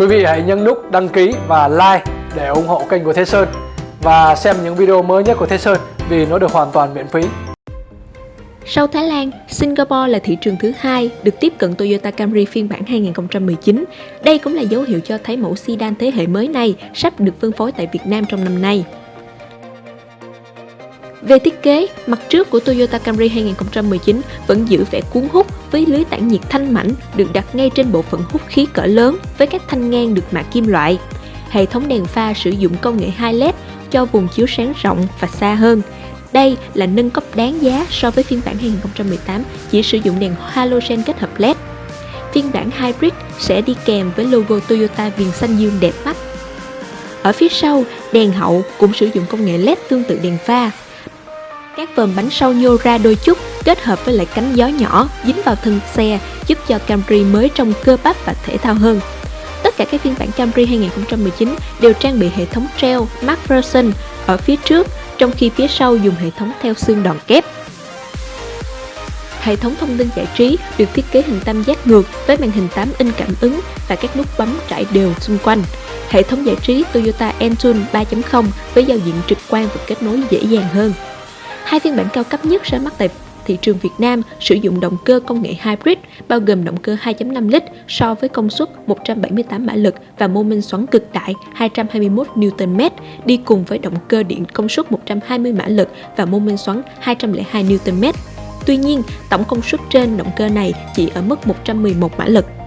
Quý vị hãy nhấn nút đăng ký và like để ủng hộ kênh của Thế Sơn và xem những video mới nhất của Thế Sơn vì nó được hoàn toàn miễn phí. Sau Thái Lan, Singapore là thị trường thứ hai được tiếp cận Toyota Camry phiên bản 2019. Đây cũng là dấu hiệu cho thấy mẫu sedan thế hệ mới này sắp được phân phối tại Việt Nam trong năm nay. Về thiết kế, mặt trước của Toyota Camry 2019 vẫn giữ vẻ cuốn hút với lưới tản nhiệt thanh mảnh được đặt ngay trên bộ phận hút khí cỡ lớn với các thanh ngang được mạ kim loại. Hệ thống đèn pha sử dụng công nghệ 2 LED cho vùng chiếu sáng rộng và xa hơn. Đây là nâng cấp đáng giá so với phiên bản 2018 chỉ sử dụng đèn halogen kết hợp LED. Phiên bản Hybrid sẽ đi kèm với logo Toyota viền xanh dương đẹp mắt. Ở phía sau, đèn hậu cũng sử dụng công nghệ LED tương tự đèn pha, các vòm bánh sau nhô ra đôi chút kết hợp với lại cánh gió nhỏ dính vào thân xe giúp cho Camry mới trông cơ bắp và thể thao hơn. Tất cả các phiên bản Camry 2019 đều trang bị hệ thống treo MacPherson ở phía trước, trong khi phía sau dùng hệ thống theo xương đòn kép. Hệ thống thông tin giải trí được thiết kế hình tam giác ngược với màn hình 8 inch cảm ứng và các nút bấm trải đều xung quanh. Hệ thống giải trí Toyota Entune 3.0 với giao diện trực quan và kết nối dễ dàng hơn. Hai phiên bản cao cấp nhất ra mắt tại thị trường Việt Nam sử dụng động cơ công nghệ hybrid bao gồm động cơ 2.5 lít so với công suất 178 mã lực và mô men xoắn cực đại 221 Nm đi cùng với động cơ điện công suất 120 mã lực và mô men xoắn 202 Nm. Tuy nhiên, tổng công suất trên động cơ này chỉ ở mức 111 mã lực.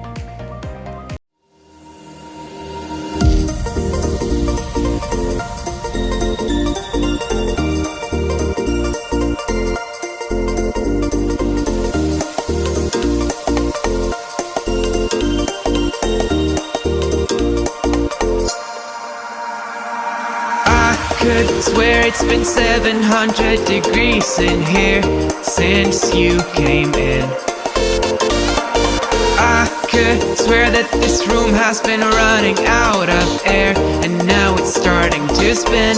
Could swear it's been 700 degrees in here since you came in. I could swear that this room has been running out of air And now it's starting to spin.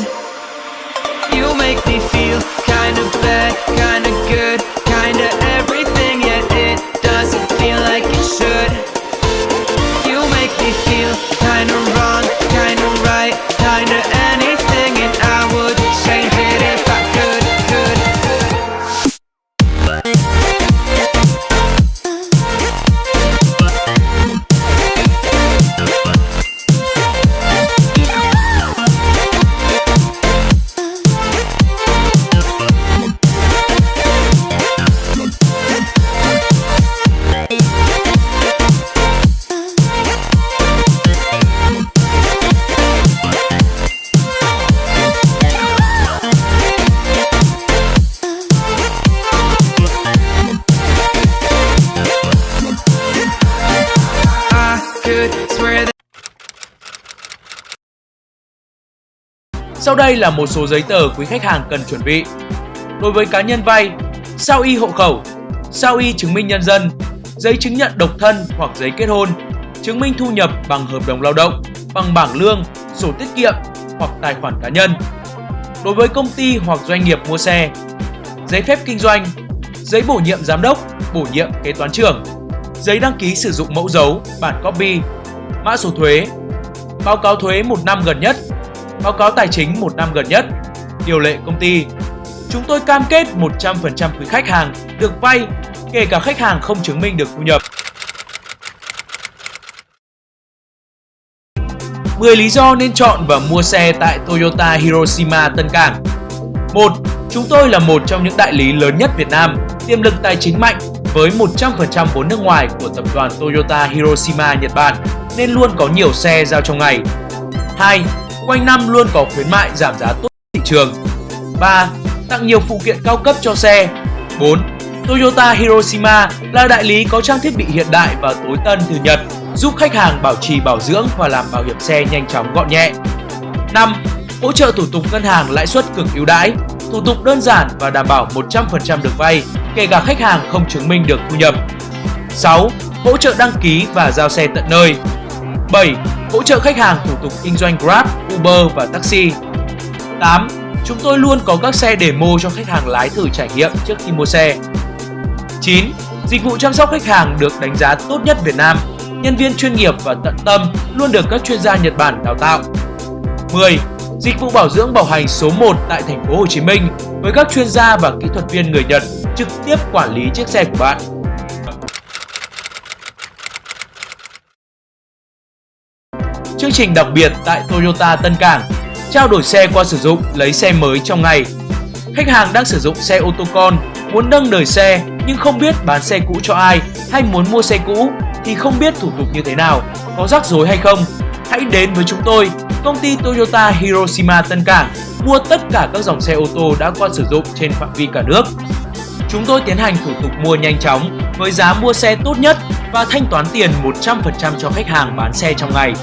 You make me feel kinda bad, kinda good, Sau đây là một số giấy tờ quý khách hàng cần chuẩn bị. Đối với cá nhân vay, sao y hộ khẩu, sao y chứng minh nhân dân, giấy chứng nhận độc thân hoặc giấy kết hôn, chứng minh thu nhập bằng hợp đồng lao động, bằng bảng lương, sổ tiết kiệm hoặc tài khoản cá nhân. Đối với công ty hoặc doanh nghiệp mua xe, giấy phép kinh doanh, giấy bổ nhiệm giám đốc, bổ nhiệm kế toán trưởng, giấy đăng ký sử dụng mẫu dấu, bản copy, mã số thuế, báo cáo thuế một năm gần nhất, báo cáo tài chính một năm gần nhất, điều lệ công ty. Chúng tôi cam kết 100% quý khách hàng được vay, kể cả khách hàng không chứng minh được thu nhập. 10 lý do nên chọn và mua xe tại Toyota Hiroshima Tân Cảng 1. Chúng tôi là một trong những đại lý lớn nhất Việt Nam, tiềm lực tài chính mạnh với 100% vốn nước ngoài của tập đoàn Toyota Hiroshima Nhật Bản nên luôn có nhiều xe giao trong ngày. 2. Quanh năm luôn có khuyến mại giảm giá tốt thị trường. 3. Tặng nhiều phụ kiện cao cấp cho xe. 4. Toyota Hiroshima là đại lý có trang thiết bị hiện đại và tối tân từ Nhật, giúp khách hàng bảo trì bảo dưỡng và làm bảo hiểm xe nhanh chóng gọn nhẹ. 5. Hỗ trợ thủ tục ngân hàng lãi suất cực ưu đãi, thủ tục đơn giản và đảm bảo 100% được vay, kể cả khách hàng không chứng minh được thu nhập. 6. Hỗ trợ đăng ký và giao xe tận nơi. 7. Hỗ trợ khách hàng thủ tục kinh doanh Grab, Uber và taxi. 8. Chúng tôi luôn có các xe demo cho khách hàng lái thử trải nghiệm trước khi mua xe. 9. Dịch vụ chăm sóc khách hàng được đánh giá tốt nhất Việt Nam. nhân viên chuyên nghiệp và tận tâm luôn được các chuyên gia Nhật Bản đào tạo. 10. Dịch vụ bảo dưỡng bảo hành số 1 tại thành phố Hồ Chí Minh với các chuyên gia và kỹ thuật viên người Nhật trực tiếp quản lý chiếc xe của bạn. Chương trình đặc biệt tại Toyota Tân Cảng Trao đổi xe qua sử dụng, lấy xe mới trong ngày Khách hàng đang sử dụng xe ô tô con, muốn nâng đời xe nhưng không biết bán xe cũ cho ai hay muốn mua xe cũ thì không biết thủ tục như thế nào, có rắc rối hay không. Hãy đến với chúng tôi, công ty Toyota Hiroshima Tân Cảng mua tất cả các dòng xe ô tô đã qua sử dụng trên phạm vi cả nước. Chúng tôi tiến hành thủ tục mua nhanh chóng với giá mua xe tốt nhất và thanh toán tiền 100% cho khách hàng bán xe trong ngày.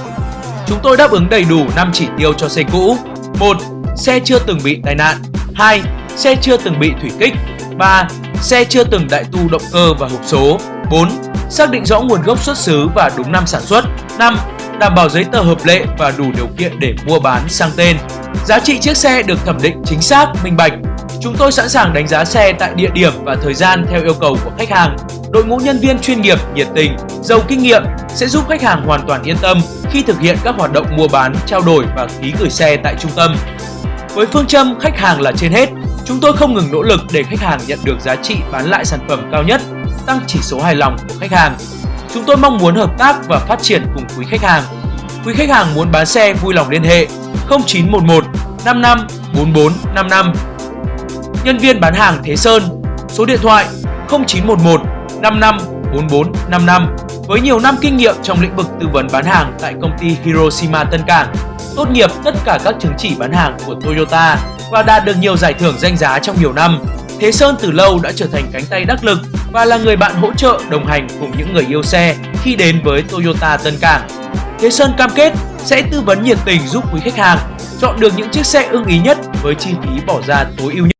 Chúng tôi đáp ứng đầy đủ 5 chỉ tiêu cho xe cũ. 1. Xe chưa từng bị tai nạn. 2. Xe chưa từng bị thủy kích. 3. Xe chưa từng đại tu động cơ và hộp số. 4. Xác định rõ nguồn gốc xuất xứ và đúng năm sản xuất. 5. Đảm bảo giấy tờ hợp lệ và đủ điều kiện để mua bán sang tên. Giá trị chiếc xe được thẩm định chính xác, minh bạch. Chúng tôi sẵn sàng đánh giá xe tại địa điểm và thời gian theo yêu cầu của khách hàng. Đội ngũ nhân viên chuyên nghiệp, nhiệt tình, giàu kinh nghiệm sẽ giúp khách hàng hoàn toàn yên tâm khi thực hiện các hoạt động mua bán, trao đổi và ký gửi xe tại trung tâm. Với phương châm khách hàng là trên hết, chúng tôi không ngừng nỗ lực để khách hàng nhận được giá trị bán lại sản phẩm cao nhất, tăng chỉ số hài lòng của khách hàng. Chúng tôi mong muốn hợp tác và phát triển cùng quý khách hàng. Quý khách hàng muốn bán xe vui lòng liên hệ 0911 55 44 55. Nhân viên bán hàng Thế Sơn, số điện thoại 0911 55 44 55 với nhiều năm kinh nghiệm trong lĩnh vực tư vấn bán hàng tại công ty Hiroshima Tân Cảng, tốt nghiệp tất cả các chứng chỉ bán hàng của Toyota và đạt được nhiều giải thưởng danh giá trong nhiều năm. Thế Sơn từ lâu đã trở thành cánh tay đắc lực và là người bạn hỗ trợ đồng hành cùng những người yêu xe khi đến với Toyota Tân Cảng. Thế Sơn cam kết sẽ tư vấn nhiệt tình giúp quý khách hàng chọn được những chiếc xe ưng ý nhất với chi phí bỏ ra tối ưu nhất.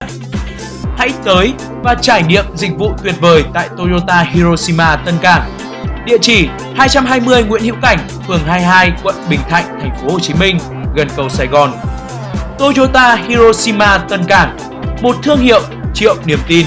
Hãy tới và trải nghiệm dịch vụ tuyệt vời tại Toyota Hiroshima Tân Cảng. Địa chỉ 220 Nguyễn Hữu Cảnh, phường 22, quận Bình Thạnh, thành phố Hồ Chí Minh, gần cầu Sài Gòn. Toyota Hiroshima Tân Cảng, một thương hiệu triệu niềm tin.